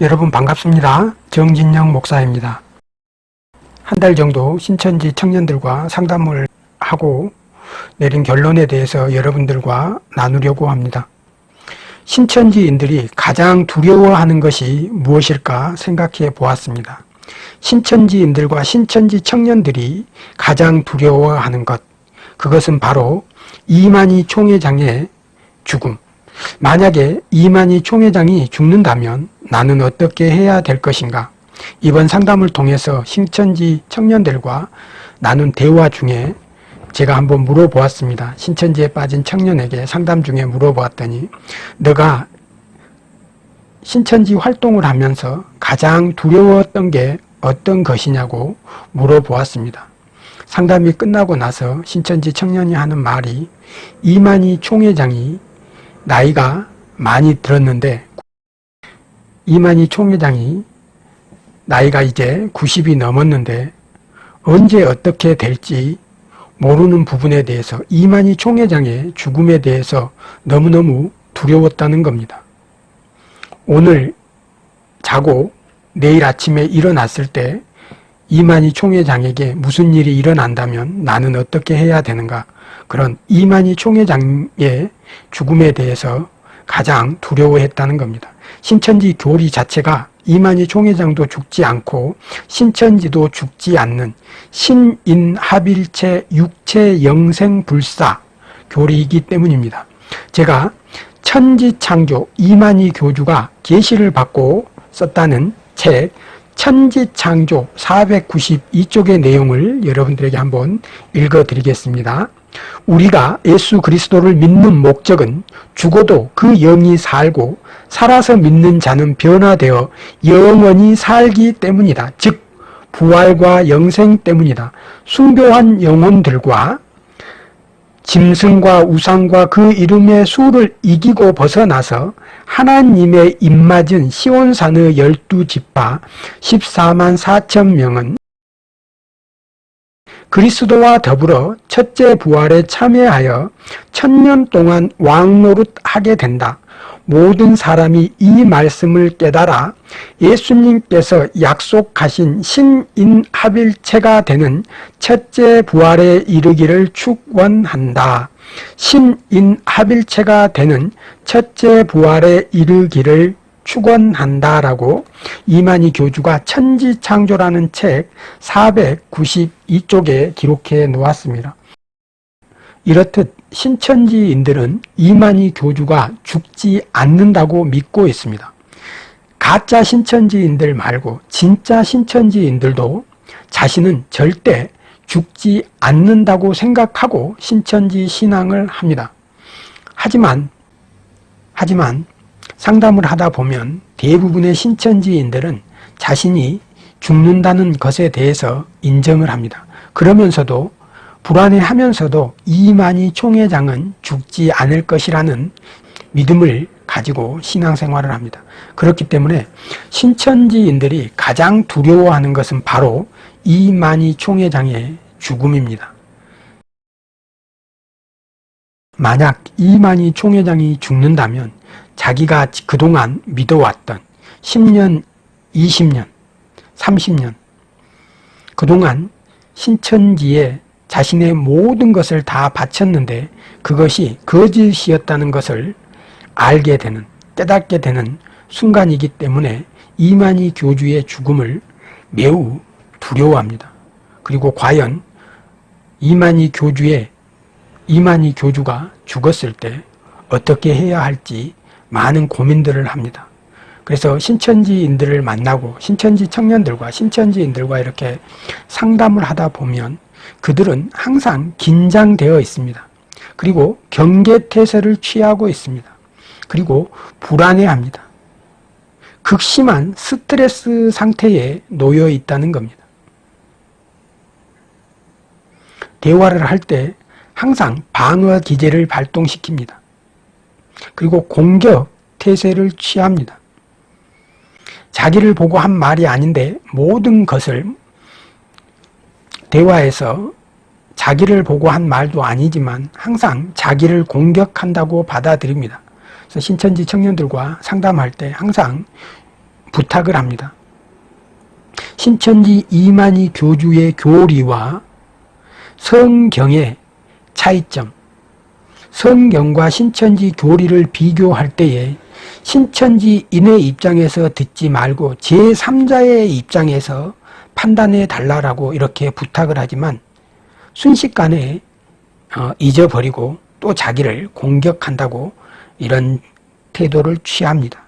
여러분 반갑습니다. 정진영 목사입니다. 한 달 정도 신천지 청년들과 상담을 하고 내린 결론에 대해서 여러분들과 나누려고 합니다. 신천지인들이 가장 두려워하는 것이 무엇일까 생각해 보았습니다. 신천지인들과 신천지 청년들이 가장 두려워하는 것 그것은 바로 이만희 총회장의 죽음 만약에 이만희 총회장이 죽는다면 나는 어떻게 해야 될 것인가 이번 상담을 통해서 신천지 청년들과 나눈 대화 중에 제가 한번 물어보았습니다. 신천지에 빠진 청년에게 상담 중에 물어보았더니 너가 신천지 활동을 하면서 가장 두려웠던 게 어떤 것이냐고 물어보았습니다. 상담이 끝나고 나서 신천지 청년이 하는 말이 이만희 총회장이 나이가 많이 들었는데 이만희 총회장이 나이가 이제 90이 넘었는데 언제 어떻게 될지 모르는 부분에 대해서 이만희 총회장의 죽음에 대해서 너무너무 두려웠다는 겁니다. 오늘 자고 내일 아침에 일어났을 때 이만희 총회장에게 무슨 일이 일어난다면 나는 어떻게 해야 되는가 그런 이만희 총회장의 죽음에 대해서 가장 두려워했다는 겁니다. 신천지 교리 자체가 이만희 총회장도 죽지 않고 신천지도 죽지 않는 신인합일체 육체영생불사 교리이기 때문입니다. 제가 천지창조 이만희 교주가 계시를 받고 썼다는 책 천지창조 492쪽의 내용을 여러분들에게 한번 읽어드리겠습니다. 우리가 예수 그리스도를 믿는 목적은 죽어도 그 영이 살고 살아서 믿는 자는 변화되어 영원히 살기 때문이다. 즉 부활과 영생 때문이다. 숭배한 영혼들과 짐승과 우상과 그 이름의 수를 이기고 벗어나서 하나님의 입맞은 시온산의 열두 지파 14만 4천 명은 그리스도와 더불어 첫째 부활에 참여하여 천년 동안 왕노릇하게 된다. 모든 사람이 이 말씀을 깨달아 예수님께서 약속하신 신인합일체가 되는 첫째 부활에 이르기를 축원한다. 신인합일체가 되는 첫째 부활에 이르기를 축원한다라고 이만희 교주가 천지창조라는 책 492쪽에 기록해 놓았습니다. 이렇듯 신천지인들은 이만희 교주가 죽지 않는다고 믿고 있습니다. 가짜 신천지인들 말고 진짜 신천지인들도 자신은 절대 죽지 않는다고 생각하고 신천지 신앙을 합니다. 하지만 하지만 상담을 하다 보면 대부분의 신천지인들은 자신이 죽는다는 것에 대해서 인정을 합니다. 그러면서도 불안해하면서도 이만희 총회장은 죽지 않을 것이라는 믿음을 가지고 신앙생활을 합니다. 그렇기 때문에 신천지인들이 가장 두려워하는 것은 바로 이만희 총회장의 죽음입니다. 만약 이만희 총회장이 죽는다면 자기가 그동안 믿어왔던 10년, 20년, 30년 그동안 신천지에 자신의 모든 것을 다 바쳤는데 그것이 거짓이었다는 것을 알게 되는 깨닫게 되는 순간이기 때문에 이만희 교주의 죽음을 매우 두려워합니다. 그리고 과연 이만희 교주의 이만희 교주가 죽었을 때 어떻게 해야 할지 많은 고민들을 합니다. 그래서 신천지인들을 만나고 신천지 청년들과 신천지인들과 이렇게 상담을 하다 보면 그들은 항상 긴장되어 있습니다. 그리고 경계태세를 취하고 있습니다. 그리고 불안해합니다. 극심한 스트레스 상태에 놓여 있다는 겁니다. 대화를 할 때 항상 방어 기제를 발동시킵니다. 그리고 공격 태세를 취합니다. 자기를 보고 한 말이 아닌데 모든 것을 대화에서 자기를 보고 한 말도 아니지만 항상 자기를 공격한다고 받아들입니다. 그래서 신천지 청년들과 상담할 때 항상 부탁을 합니다. 신천지 이만희 교주의 교리와 성경의 차이점, 성경과 신천지 교리를 비교할 때에 신천지인의 입장에서 듣지 말고 제3자의 입장에서 판단해 달라고 이렇게 부탁을 하지만 순식간에 어, 잊어버리고 또 자기를 공격한다고 이런 태도를 취합니다.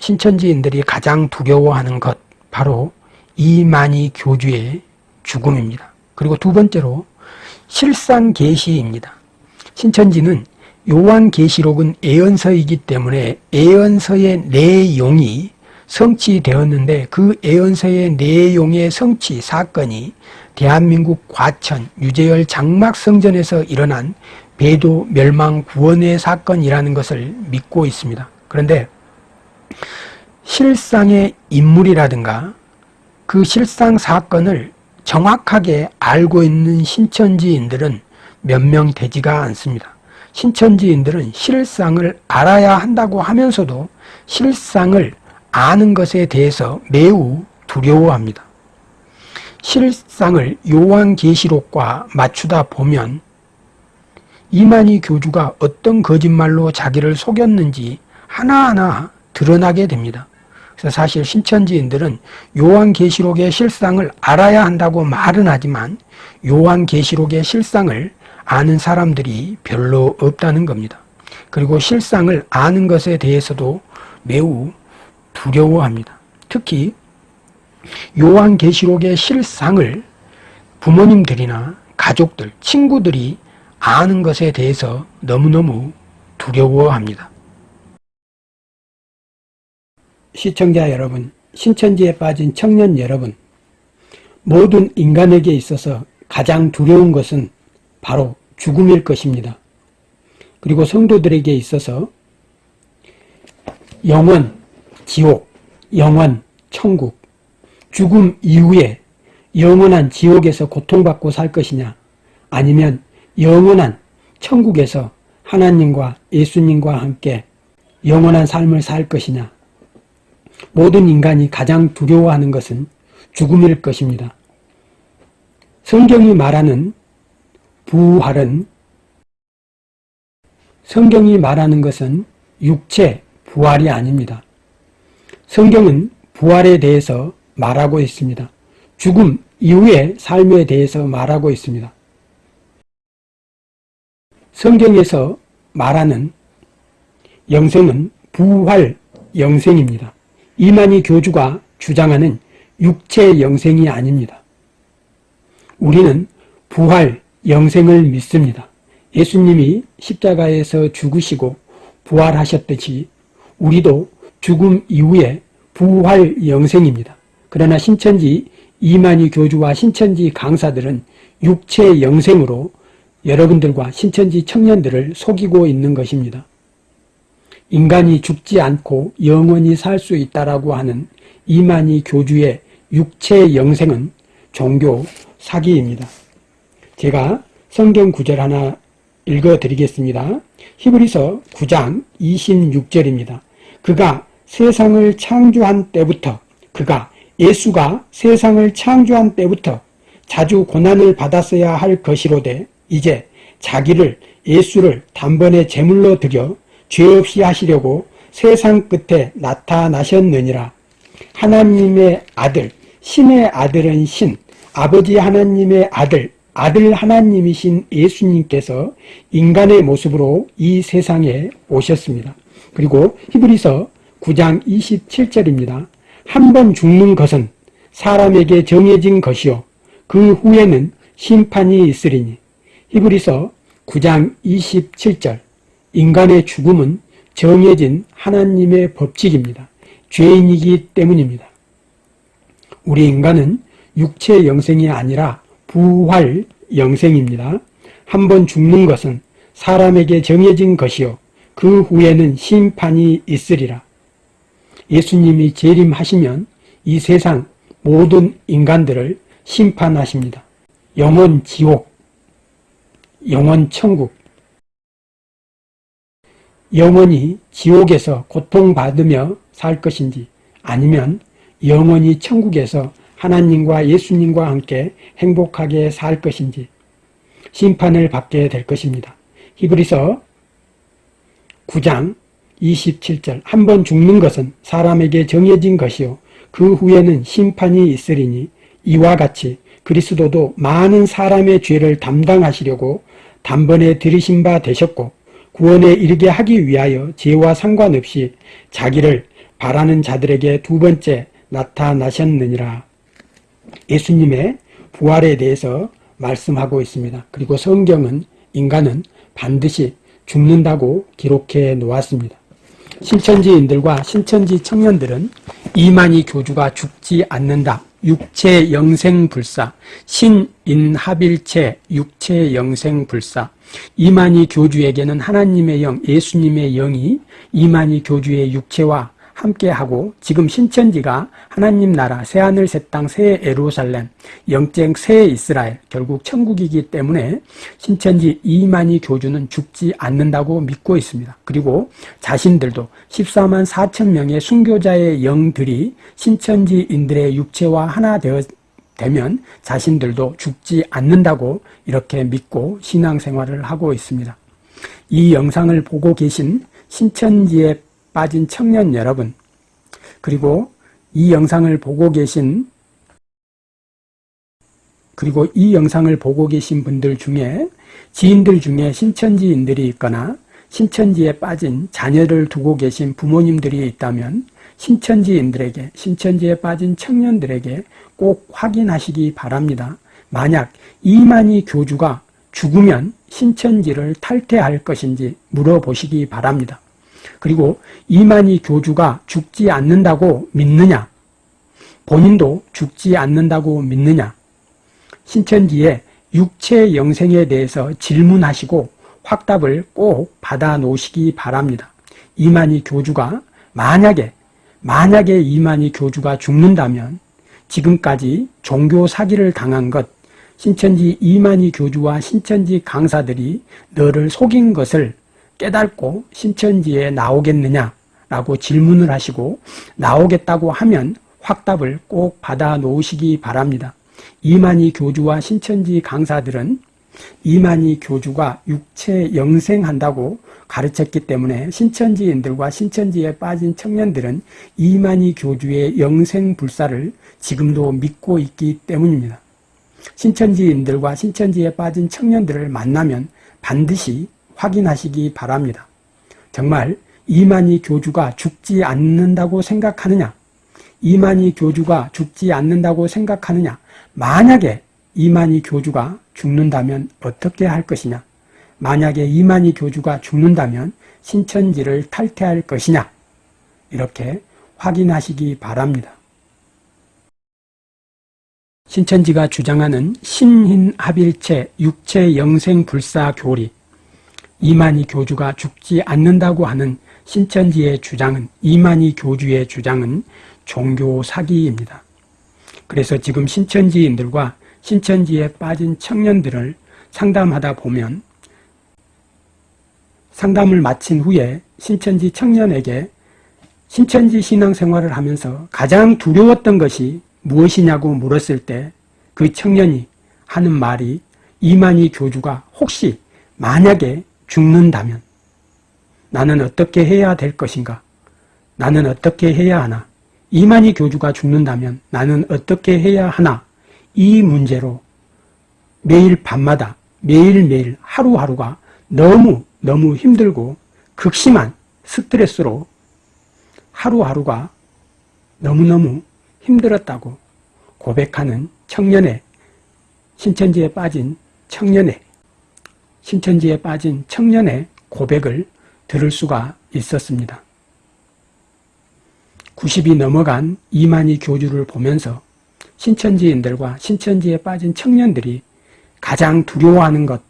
신천지인들이 가장 두려워하는 것 바로 이만희 교주의 죽음입니다. 그리고 두 번째로 실상 계시입니다. 신천지는 요한 계시록은 애언서이기 때문에 애언서의 내용이 성취되었는데 그 애언서의 내용의 성취 사건이 대한민국 과천 유재열 장막성전에서 일어난 배도 멸망 구원의 사건이라는 것을 믿고 있습니다. 그런데 실상의 인물이라든가 그 실상 사건을 정확하게 알고 있는 신천지인들은 몇 명 되지가 않습니다. 신천지인들은 실상을 알아야 한다고 하면서도 실상을 아는 것에 대해서 매우 두려워합니다. 실상을 요한계시록과 맞추다 보면 이만희 교주가 어떤 거짓말로 자기를 속였는지 하나하나 드러나게 됩니다. 그래서 사실 신천지인들은 요한계시록의 실상을 알아야 한다고 말은 하지만 요한계시록의 실상을 아는 사람들이 별로 없다는 겁니다. 그리고 실상을 아는 것에 대해서도 매우 두려워합니다. 특히 요한계시록의 실상을 부모님들이나 가족들, 친구들이 아는 것에 대해서 너무너무 두려워합니다. 시청자 여러분, 신천지에 빠진 청년 여러분, 모든 인간에게 있어서 가장 두려운 것은 바로 죽음일 것입니다. 그리고 성도들에게 있어서 영원, 지옥, 영원, 천국, 죽음 이후에 영원한 지옥에서 고통받고 살 것이냐 아니면 영원한 천국에서 하나님과 예수님과 함께 영원한 삶을 살 것이냐 모든 인간이 가장 두려워하는 것은 죽음일 것입니다. 성경이 말하는 부활은 성경이 말하는 것은 육체 부활이 아닙니다. 성경은 부활에 대해서 말하고 있습니다. 죽음 이후의 삶에 대해서 말하고 있습니다. 성경에서 말하는 영생은 부활 영생입니다. 이만희 교주가 주장하는 육체 영생이 아닙니다. 우리는 부활 영생을 믿습니다. 예수님이 십자가에서 죽으시고 부활하셨듯이 우리도 죽음 이후에 부활 영생입니다. 그러나 신천지 이만희 교주와 신천지 강사들은 육체 영생으로 여러분들과 신천지 청년들을 속이고 있는 것입니다. 인간이 죽지 않고 영원히 살 수 있다라고 하는 이만희 교주의 육체 영생은 종교 사기입니다. 제가 성경 구절 하나 읽어드리겠습니다. 히브리서 9장 26절입니다. 그가 세상을 창조한 때부터 그가 예수가 세상을 창조한 때부터 자주 고난을 받았어야 할 것이로되 이제 자기를 예수를 단번에 제물로 드려 죄 없이 하시려고 세상 끝에 나타나셨느니라. 하나님의 아들, 신의 아들은 신, 아버지 하나님의 아들, 아들 하나님이신 예수님께서 인간의 모습으로 이 세상에 오셨습니다. 그리고 히브리서 9장 27절입니다. 한 번 죽는 것은 사람에게 정해진 것이요 그 후에는 심판이 있으리니 히브리서 9장 27절 인간의 죽음은 정해진 하나님의 법칙입니다. 죄인이기 때문입니다. 우리 인간은 육체 영생이 아니라 부활 영생입니다. 한 번 죽는 것은 사람에게 정해진 것이요 그 후에는 심판이 있으리라. 예수님이 재림하시면 이 세상 모든 인간들을 심판하십니다. 영원 지옥, 영원 천국, 영원히 지옥에서 고통받으며 살 것인지 아니면 영원히 천국에서 하나님과 예수님과 함께 행복하게 살 것인지 심판을 받게 될 것입니다. 히브리서 9장 27절 한 번 죽는 것은 사람에게 정해진 것이요 그 후에는 심판이 있으리니 이와 같이 그리스도도 많은 사람의 죄를 담당하시려고 단번에 들이신 바 되셨고 구원에 이르게 하기 위하여 죄와 상관없이 자기를 바라는 자들에게 두 번째 나타나셨느니라. 예수님의 부활에 대해서 말씀하고 있습니다. 그리고 성경은 인간은 반드시 죽는다고 기록해 놓았습니다. 신천지인들과 신천지 청년들은 이만희 교주가 죽지 않는다. 육체 영생불사, 신인합일체 육체 영생불사. 이만희 교주에게는 하나님의 영, 예수님의 영이 이만희 교주의 육체와 함께하고 지금 신천지가 하나님 나라 새하늘 새 땅 새 에루살렘 영쟁 새 이스라엘 결국 천국이기 때문에 신천지 이만희 교주는 죽지 않는다고 믿고 있습니다. 그리고 자신들도 14만 4천 명의 순교자의 영들이 신천지인들의 육체와 하나 되어 되면 자신들도 죽지 않는다고 이렇게 믿고 신앙생활을 하고 있습니다. 이 영상을 보고 계신 신천지의 빠진 청년 여러분 그리고 이 영상을 보고 계신 그리고 이 영상을 보고 계신 분들 중에 지인들 중에 신천지인들이 있거나 신천지에 빠진 자녀를 두고 계신 부모님들이 있다면 신천지인들에게 신천지에 빠진 청년들에게 꼭 확인하시기 바랍니다. 만약 이만희 교주가 죽으면 신천지를 탈퇴할 것인지 물어보시기 바랍니다. 그리고 이만희 교주가 죽지 않는다고 믿느냐? 본인도 죽지 않는다고 믿느냐? 신천지의 육체 영생에 대해서 질문하시고 확답을 꼭 받아 놓으시기 바랍니다. 이만희 교주가 만약에 만약에 이만희 교주가 죽는다면 지금까지 종교 사기를 당한 것 신천지 이만희 교주와 신천지 강사들이 너를 속인 것을 깨닫고 신천지에 나오겠느냐라고 질문을 하시고 나오겠다고 하면 확답을 꼭 받아 놓으시기 바랍니다. 이만희 교주와 신천지 강사들은 이만희 교주가 육체 영생한다고 가르쳤기 때문에 신천지인들과 신천지에 빠진 청년들은 이만희 교주의 영생불사를 지금도 믿고 있기 때문입니다. 신천지인들과 신천지에 빠진 청년들을 만나면 반드시 확인하시기 바랍니다. 정말 이만희 교주가 죽지 않는다고 생각하느냐? 이만희 교주가 죽지 않는다고 생각하느냐? 만약에 이만희 교주가 죽는다면 어떻게 할 것이냐? 만약에 이만희 교주가 죽는다면 신천지를 탈퇴할 것이냐? 이렇게 확인하시기 바랍니다. 신천지가 주장하는 신인합일체 육체 영생 불사 교리 이만희 교주가 죽지 않는다고 하는 신천지의 주장은 이만희 교주의 주장은 종교 사기입니다. 그래서 지금 신천지인들과 신천지에 빠진 청년들을 상담하다 보면 상담을 마친 후에 신천지 청년에게 신천지 신앙생활을 하면서 가장 두려웠던 것이 무엇이냐고 물었을 때 그 청년이 하는 말이 이만희 교주가 혹시 만약에 죽는다면 나는 어떻게 해야 될 것인가? 나는 어떻게 해야 하나? 이만희 교주가 죽는다면 나는 어떻게 해야 하나? 이 문제로 매일 밤마다 매일매일 하루하루가 너무 너무 힘들고 극심한 스트레스로 하루하루가 너무너무 힘들었다고 고백하는 청년의 신천지에 빠진 청년의 신천지에 빠진 청년의 고백을 들을 수가 있었습니다. 90이 넘어간 이만희 교주를 보면서 신천지인들과 신천지에 빠진 청년들이 가장 두려워하는 것,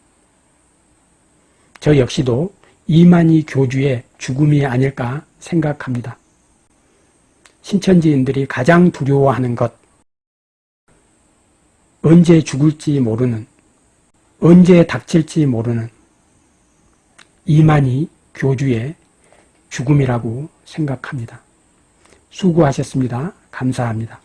저 역시도 이만희 교주의 죽음이 아닐까 생각합니다. 신천지인들이 가장 두려워하는 것, 언제 죽을지 모르는 언제 닥칠지 모르는 이만희 교주의 죽음이라고 생각합니다. 수고하셨습니다. 감사합니다.